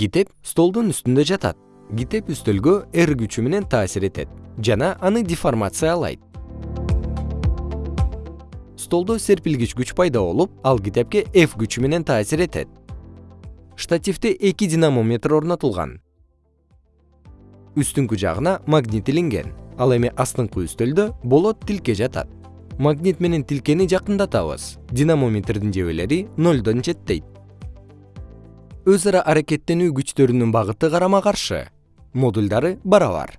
китеп столдун үстүндө жатат. Китеп үстөлгө р күчү менен таасир этет жана аны деформациялайт. Столдо серпилгич күч пайда болуп ал китепке f күчү менен таасир этет. Штативде эки динамометр орнотулган. Үстүңкү жагына магнит илинген ал эми астыңкы үстөлдө болот тилке жатат. Магнит менен тилкени жакындатабыз. Динамометрдин жебелери нолдон четтейт өз ара аракеттенүү күчтөрүнүн багыты карама каршы модулдары барабар